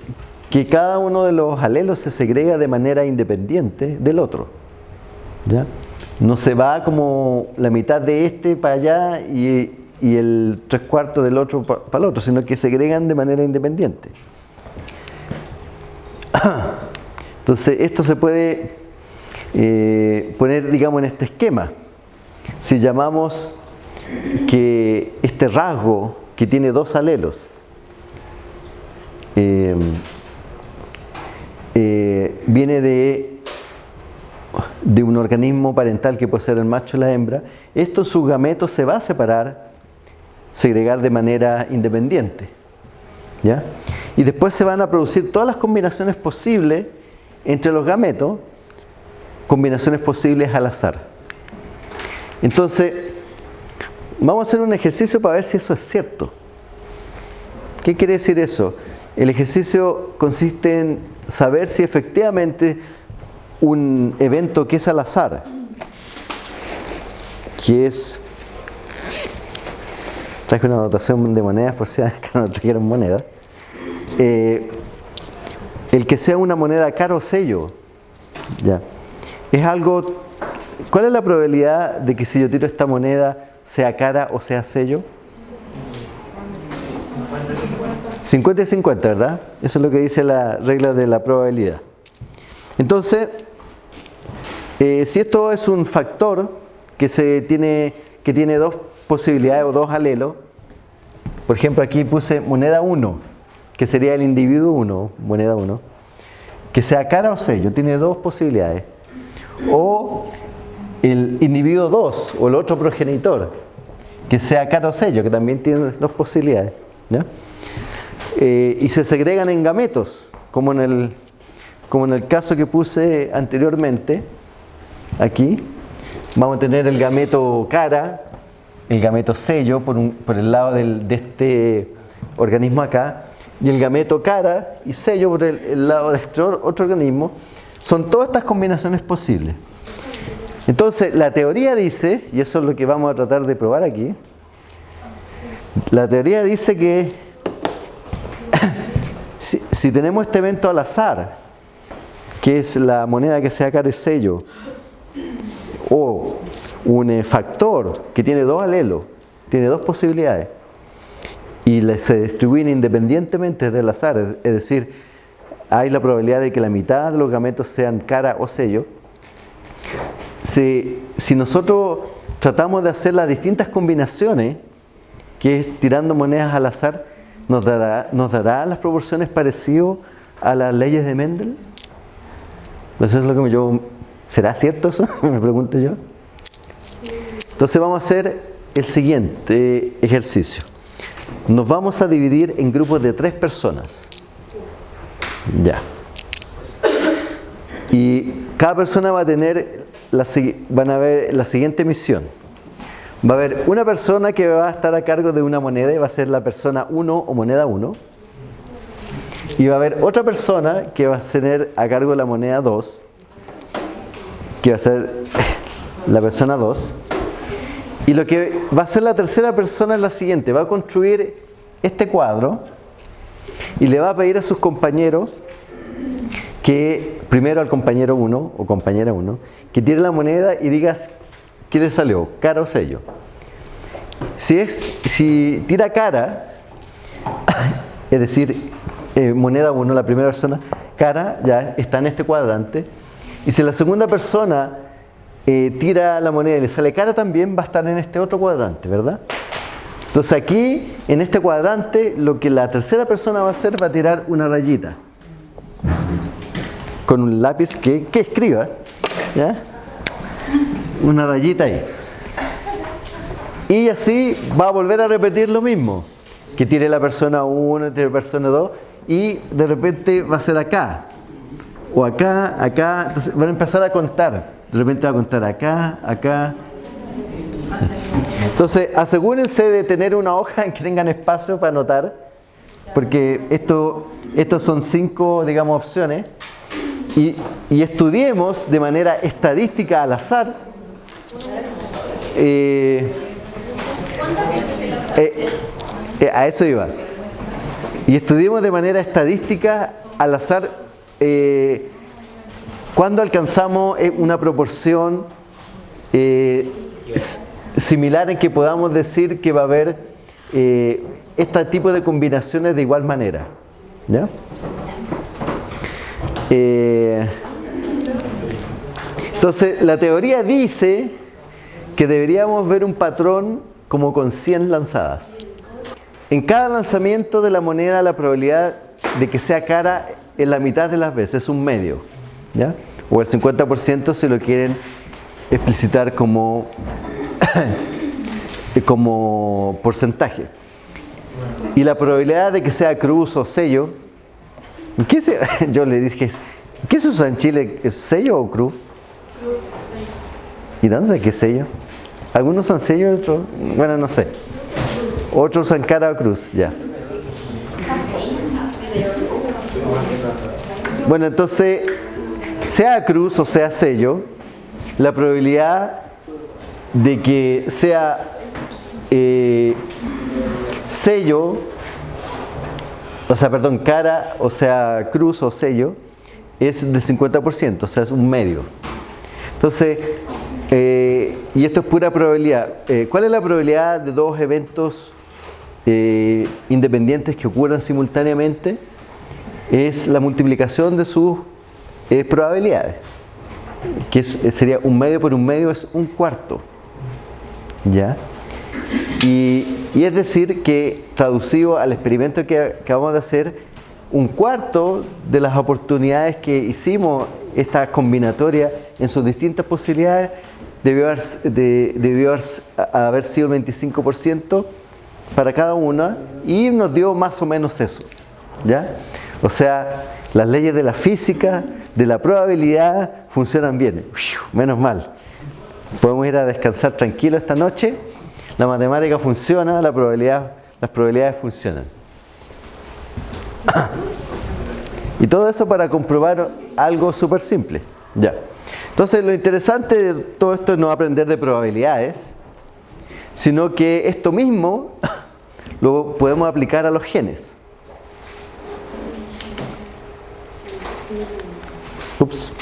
que cada uno de los alelos se segrega de manera independiente del otro. ¿ya? No se va como la mitad de este para allá y, el tres cuartos del otro para el otro, sino que se segregan de manera independiente. Entonces, esto se puede eh, poner, digamos, en este esquema. Si llamamos que este rasgo que tiene dos alelos eh, eh, viene de, de un organismo parental que puede ser el macho y la hembra, esto sus gametos se va a separar, segregar de manera independiente. ¿ya? Y después se van a producir todas las combinaciones posibles entre los gametos, combinaciones posibles al azar. Entonces, Vamos a hacer un ejercicio para ver si eso es cierto. ¿Qué quiere decir eso? El ejercicio consiste en saber si efectivamente un evento que es al azar, que es... Traje una anotación de monedas por si no trajeron monedas. Eh, el que sea una moneda caro o sello, ya, es algo... ¿Cuál es la probabilidad de que si yo tiro esta moneda sea cara o sea sello? 50 y 50, ¿verdad? Eso es lo que dice la regla de la probabilidad. Entonces, eh, si esto es un factor que, se tiene, que tiene dos posibilidades o dos alelos, por ejemplo aquí puse moneda 1, que sería el individuo 1, moneda 1, que sea cara o sello, tiene dos posibilidades. O el individuo 2 o el otro progenitor, que sea cara o sello, que también tiene dos posibilidades. Eh, y se segregan en gametos, como en, el, como en el caso que puse anteriormente, aquí. Vamos a tener el gameto cara, el gameto sello por, por el lado de este organismo acá, y el gameto cara y sello por el, el lado de este otro organismo. Son todas estas combinaciones posibles. Entonces, la teoría dice, y eso es lo que vamos a tratar de probar aquí, la teoría dice que si, tenemos este evento al azar, que es la moneda que sea cara sello, o un eh, factor que tiene dos alelos, tiene dos posibilidades, y se distribuyen independientemente del azar, es decir, hay la probabilidad de que la mitad de los gametos sean cara o sello, si, nosotros tratamos de hacer las distintas combinaciones, que es tirando monedas al azar, ¿nos dará, nos dará las proporciones parecidas a las leyes de Mendel? Eso es lo que yo... ¿Será cierto eso? Me pregunto yo. Entonces vamos a hacer el siguiente ejercicio. Nos vamos a dividir en grupos de tres personas. Ya. Y cada persona va a tener la, van a ver la siguiente misión. Va a haber una persona que va a estar a cargo de una moneda y va a ser la persona 1 o moneda 1. Y va a haber otra persona que va a tener a cargo la moneda 2, que va a ser la persona 2. Y lo que va a ser la tercera persona es la siguiente, va a construir este cuadro y le va a pedir a sus compañeros que, primero al compañero 1 o compañera 1, que tire la moneda y digas qué le salió, cara o sello. Si, es, si tira cara, es decir, eh, moneda 1, la primera persona, cara ya está en este cuadrante. Y si la segunda persona eh, tira la moneda y le sale cara también, va a estar en este otro cuadrante, ¿verdad? Entonces aquí, en este cuadrante, lo que la tercera persona va a hacer va a tirar una rayita. Con un lápiz que, que escriba. ¿Ya? Una rayita ahí. Y así va a volver a repetir lo mismo. Que tire la persona 1, tire la persona 2 y de repente va a ser acá, o acá, acá, entonces van a empezar a contar, de repente va a contar acá, acá. Entonces asegúrense de tener una hoja en que tengan espacio para anotar, porque esto, estos son cinco, digamos, opciones, y, estudiemos de manera estadística al azar. Eh, eh, eh, a eso iba. Y estudiemos de manera estadística al azar cuando alcanzamos una proporción similar en que podamos decir que va a haber este tipo de combinaciones de igual manera. ¿ya? entonces, la teoría dice que deberíamos ver un patrón como con 100 lanzadas. En cada lanzamiento de la moneda la probabilidad de que sea cara es la mitad de las veces, es un medio. ¿ya? O el 50% si lo quieren explicitar como, como porcentaje. Y la probabilidad de que sea cruz o sello, ¿qué se, yo le dije, ¿qué se usa en Chile? ¿Es sello o cruz? Cruz, sello. ¿Y dónde es qué sello? Algunos son sello, otros, bueno, no sé. Otros usan cara o cruz, ya. Bueno, entonces, sea cruz o sea sello, la probabilidad de que sea eh, sello, o sea, perdón, cara o sea cruz o sello, es del 50%, o sea, es un medio. Entonces, eh, y esto es pura probabilidad. Eh, ¿Cuál es la probabilidad de dos eventos eh, independientes que ocurran simultáneamente es la multiplicación de sus probabilidades que sería un medio por un medio es un cuarto ¿ya? Y, es decir que traducido al experimento que acabamos de hacer un cuarto de las oportunidades que hicimos esta combinatoria en sus distintas posibilidades debió haber, debió haber sido el 25% para cada una y nos dio más o menos eso. ¿ya? O sea, las leyes de la física, de la probabilidad, funcionan bien. Menos mal. Podemos ir a descansar tranquilo esta noche. La matemática funciona, la probabilidad, las probabilidades funcionan. Y todo eso para comprobar algo súper simple. Ya. Entonces, lo interesante de todo esto es no aprender de probabilidades, sino que esto mismo lo podemos aplicar a los genes. Ups.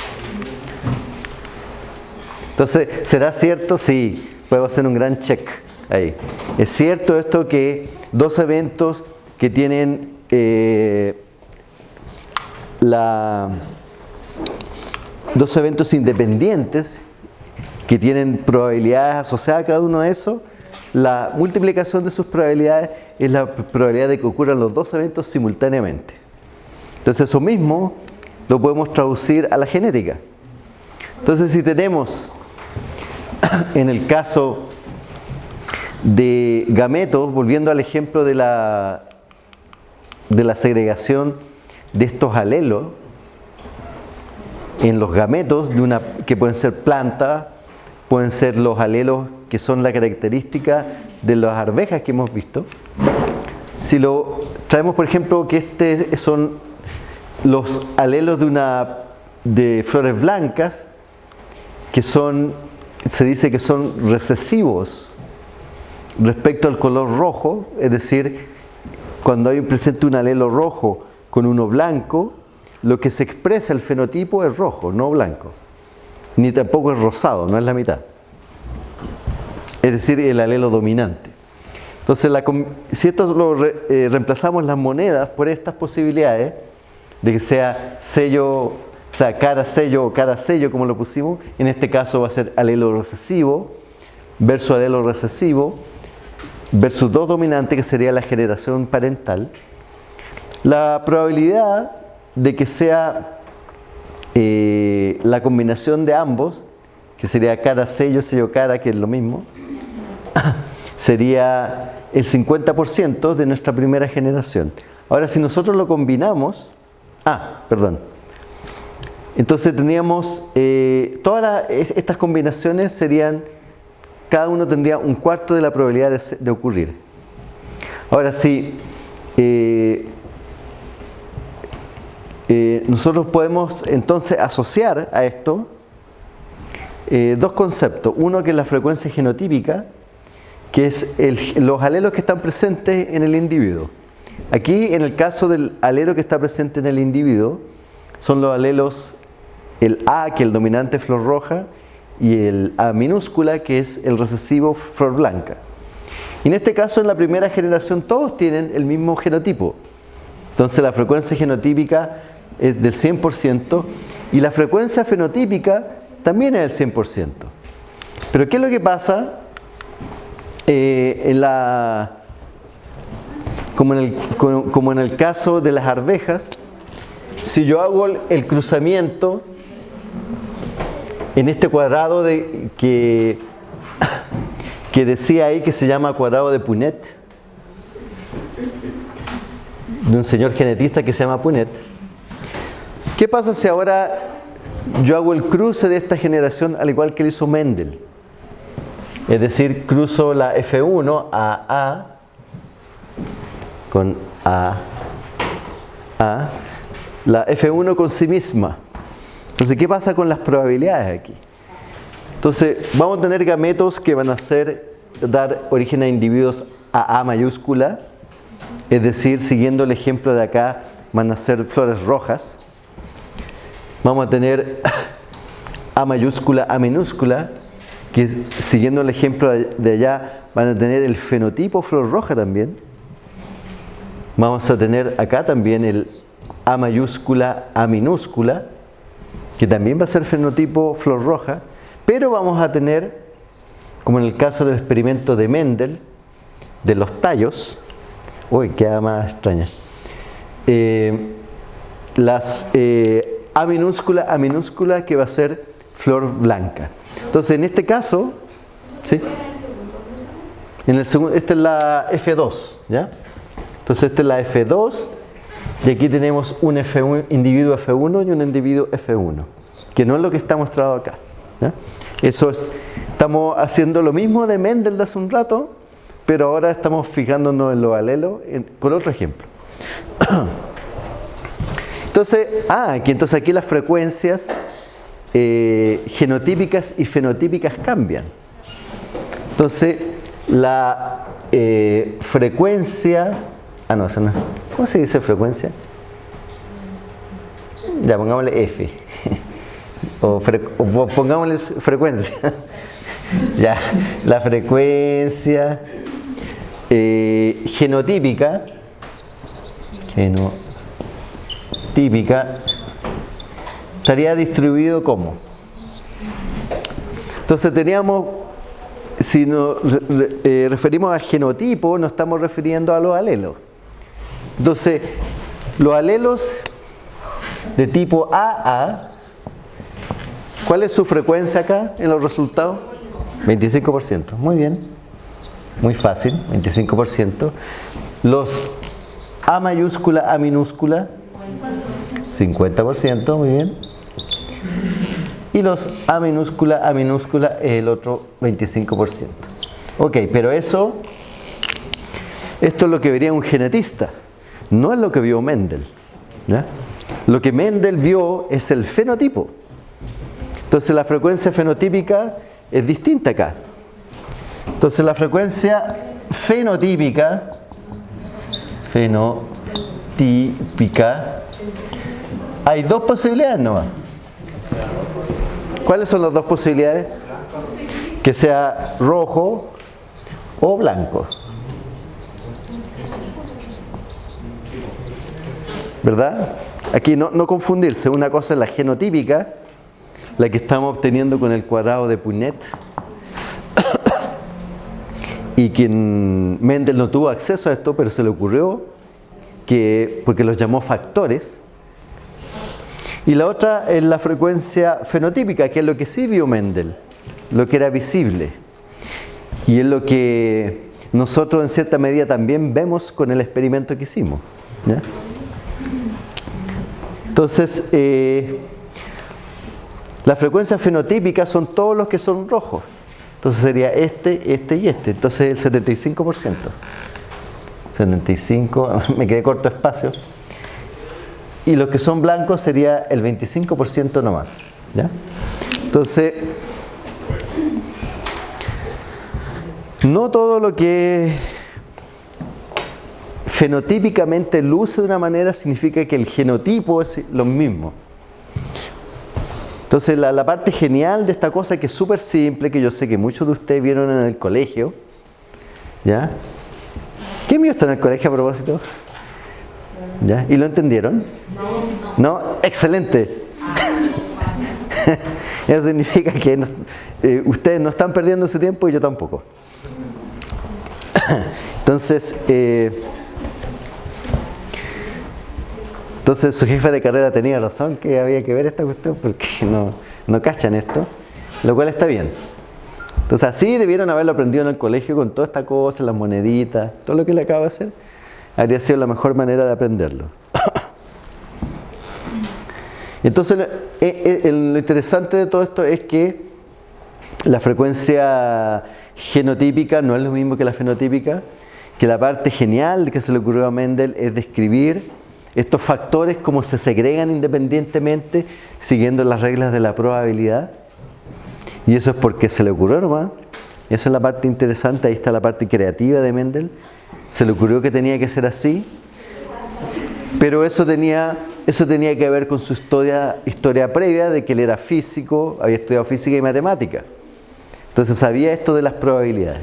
Entonces, ¿será cierto? Sí, podemos hacer un gran check ahí. ¿Es cierto esto que dos eventos que tienen eh, la, dos eventos independientes que tienen probabilidades asociadas a cada uno de esos la multiplicación de sus probabilidades es la probabilidad de que ocurran los dos eventos simultáneamente. Entonces eso mismo lo podemos traducir a la genética. Entonces si tenemos en el caso de gametos, volviendo al ejemplo de la, de la segregación de estos alelos en los gametos de una, que pueden ser plantas, pueden ser los alelos que son la característica de las arvejas que hemos visto. Si lo traemos, por ejemplo, que este son los alelos de una de flores blancas, que son, se dice que son recesivos respecto al color rojo, es decir, cuando hay presente un alelo rojo con uno blanco, lo que se expresa el fenotipo es rojo, no blanco. Ni tampoco es rosado, no es la mitad. Es decir, el alelo dominante. Entonces, si esto lo eh, reemplazamos las monedas por estas posibilidades, de que sea sello, o sea, cara sello o cara sello, como lo pusimos, en este caso va a ser alelo recesivo versus alelo recesivo, versus dos dominantes, que sería la generación parental, la probabilidad de que sea eh, la combinación de ambos, que sería cara sello, sello cara, que es lo mismo, sería el 50% de nuestra primera generación. Ahora, si nosotros lo combinamos, ah, perdón, entonces teníamos, eh, todas estas combinaciones serían, cada uno tendría un cuarto de la probabilidad de, ocurrir. Ahora, si eh, eh, nosotros podemos entonces asociar a esto dos conceptos. Uno que es la frecuencia genotípica, que es los alelos que están presentes en el individuo. Aquí, en el caso del alelo que está presente en el individuo, son los alelos, el A, que es el dominante flor roja, y el A minúscula, que es el recesivo flor blanca. Y en este caso, en la primera generación, todos tienen el mismo genotipo. Entonces, la frecuencia genotípica es del 100% y la frecuencia fenotípica también es del 100%. Pero, ¿qué es lo que pasa eh, en la, como, en el, como en el caso de las arvejas, si yo hago el, cruzamiento en este cuadrado de, que, que decía ahí que se llama cuadrado de Punet, de un señor genetista que se llama Punet, ¿qué pasa si ahora yo hago el cruce de esta generación al igual que lo hizo Mendel? Es decir, cruzo la F1 a A con A, A, la F1 con sí misma. Entonces, ¿qué pasa con las probabilidades aquí? Entonces, vamos a tener gametos que van a ser, dar origen a individuos a A mayúscula, es decir, siguiendo el ejemplo de acá, van a ser flores rojas. Vamos a tener A mayúscula, A minúscula, que siguiendo el ejemplo de allá van a tener el fenotipo flor roja también. Vamos a tener acá también el A mayúscula, A minúscula, que también va a ser fenotipo flor roja, pero vamos a tener, como en el caso del experimento de Mendel, de los tallos, uy, queda más extraña, eh, las eh, A minúscula, A minúscula, que va a ser flor blanca. Entonces, en este caso, ¿sí? En el segundo, esta es la F2, ¿ya? Entonces, esta es la F2 y aquí tenemos un F1, individuo F1 y un individuo F1, que no es lo que está mostrado acá. Eso es, estamos haciendo lo mismo de Mendel de hace un rato, pero ahora estamos fijándonos en los alelos con otro ejemplo. Entonces, ah, aquí, entonces aquí las frecuencias eh, genotípicas y fenotípicas cambian. Entonces, la eh, frecuencia, ah no, no, ¿cómo se dice frecuencia? Ya, pongámosle F, o, pongámosle frecuencia. ya, la frecuencia eh, genotípica, genotípica estaría distribuido como. Entonces teníamos, si nos eh, referimos al genotipo, nos estamos refiriendo a los alelos. Entonces, los alelos de tipo AA, ¿cuál es su frecuencia acá en los resultados? 25%. Muy bien. muy fácil, 25%. Los A mayúscula, A minúscula, 50%, muy bien. Y los A minúscula, A minúscula es el otro 25%. Ok, pero eso, esto es lo que vería un genetista, no es lo que vio Mendel. Lo que Mendel vio es el fenotipo. Entonces la frecuencia fenotípica es distinta acá. Entonces la frecuencia fenotípica, fenotípica, hay dos posibilidades nomás. ¿Cuáles son las dos posibilidades? Que sea rojo o blanco. ¿Verdad? Aquí no, no confundirse, una cosa es la genotípica, la que estamos obteniendo con el cuadrado de Punnett, y quien Mendel no tuvo acceso a esto, pero se le ocurrió que, porque los llamó factores, y la otra es la frecuencia fenotípica, que es lo que sí vio Mendel, lo que era visible. Y es lo que nosotros en cierta medida también vemos con el experimento que hicimos. Entonces, eh, las frecuencias fenotípicas son todos los que son rojos. Entonces sería este, este y este. Entonces el 75%. 75, me quedé corto espacio y los que son blancos sería el 25% nomás. ¿ya? Entonces, no todo lo que fenotípicamente luce de una manera significa que el genotipo es lo mismo. Entonces la, la parte genial de esta cosa que es súper simple, que yo sé que muchos de ustedes vieron en el colegio, ¿ya? ¿Quién vio esto en el colegio a propósito? ¿Ya? ¿Y lo entendieron? No. Excelente. Eso significa que eh, ustedes no están perdiendo su tiempo y yo tampoco. Entonces, eh, entonces su jefe de carrera tenía razón que había que ver esta cuestión porque no, no cachan esto, lo cual está bien. Entonces así debieron haberlo aprendido en el colegio con toda esta cosa, las moneditas, todo lo que le acabo de hacer habría sido la mejor manera de aprenderlo. Entonces, eh, eh, lo interesante de todo esto es que la frecuencia genotípica no es lo mismo que la fenotípica, que la parte genial que se le ocurrió a Mendel es describir estos factores como se segregan independientemente siguiendo las reglas de la probabilidad. Y eso es porque se le ocurrió nomás. Esa es la parte interesante, ahí está la parte creativa de Mendel se le ocurrió que tenía que ser así, pero eso tenía, eso tenía que ver con su historia, historia previa de que él era físico, había estudiado física y matemática. Entonces sabía esto de las probabilidades.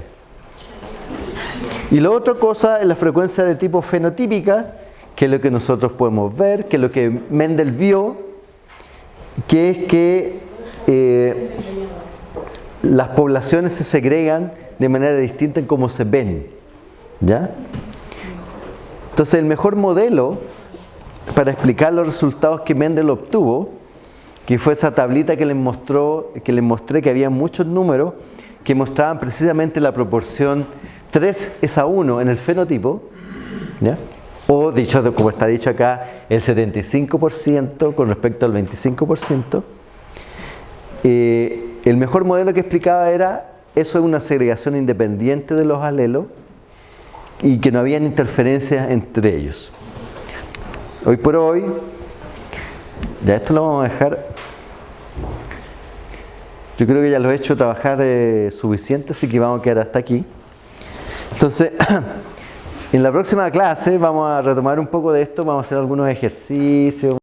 Y la otra cosa es la frecuencia de tipo fenotípica, que es lo que nosotros podemos ver, que es lo que Mendel vio, que es que eh, las poblaciones se segregan de manera distinta en cómo se ven. ¿Ya? Entonces el mejor modelo para explicar los resultados que Mendel obtuvo, que fue esa tablita que les mostró, que les mostré que había muchos números que mostraban precisamente la proporción 3 es a 1 en el fenotipo, ¿ya? o dicho como está dicho acá, el 75% con respecto al 25%. Eh, el mejor modelo que explicaba era, eso es una segregación independiente de los alelos, y que no habían interferencias entre ellos. Hoy por hoy, ya esto lo vamos a dejar. Yo creo que ya lo he hecho trabajar eh, suficiente, así que vamos a quedar hasta aquí. Entonces, en la próxima clase vamos a retomar un poco de esto, vamos a hacer algunos ejercicios.